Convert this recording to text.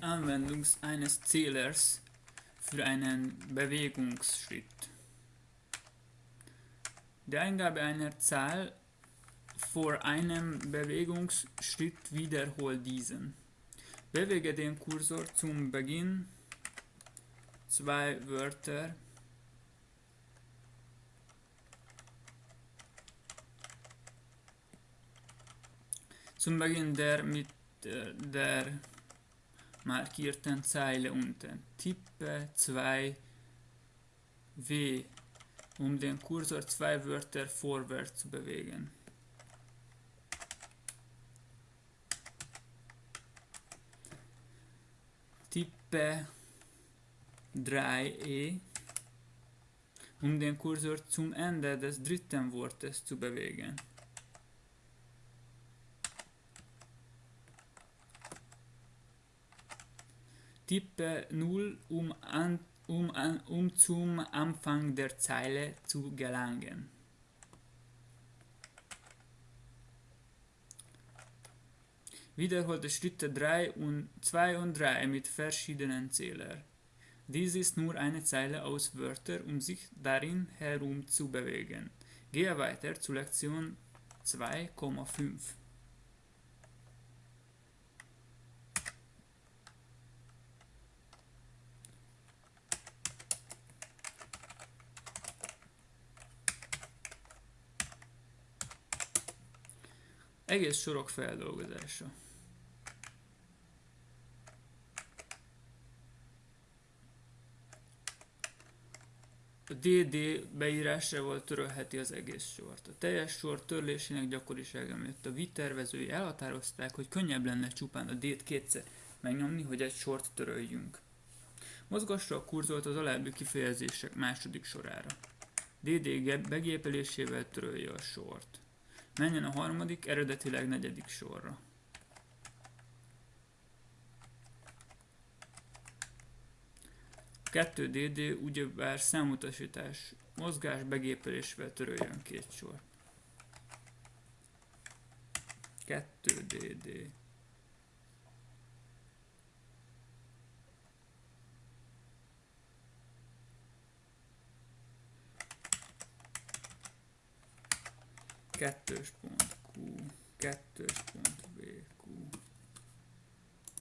Anwendung eines Zählers für einen Bewegungsschritt. Die Eingabe einer Zahl vor einem Bewegungsschritt wiederholt diesen. Bewege den Kursor zum Beginn zwei Wörter zum Beginn der mit der markierten Zeile unten. Tippe 2 W, um den Kursor zwei Wörter vorwärts zu bewegen. Tippe 3e, um den Kursor zum Ende des dritten Wortes zu bewegen. Tippe 0, um, an, um, an, um zum Anfang der Zeile zu gelangen. Wiederholte Schritte 3 und 2 und 3 mit verschiedenen Zählern. Dies ist nur eine Zeile aus Wörtern, um sich darin herum zu bewegen. Gehe weiter zu Lektion 2,5. Egész sorok feldolgozása. A DD beírásával törölheti az egész sort. A teljes sor törlésének gyakorisága miatt a vitervezői elhatározták, hogy könnyebb lenne csupán a D-t kétszer megnyomni, hogy egy sort töröljünk. Mozgassa a kurzort az alábbi kifejezések második sorára. DD begépelésével törölje a sort. Menjen a harmadik, eredetileg negyedik sorra. Kettő DD ugyebár számutasítás, mozgás begépelésvel töröljön két sor. 2 kettős pont Q, kettős pont VQ.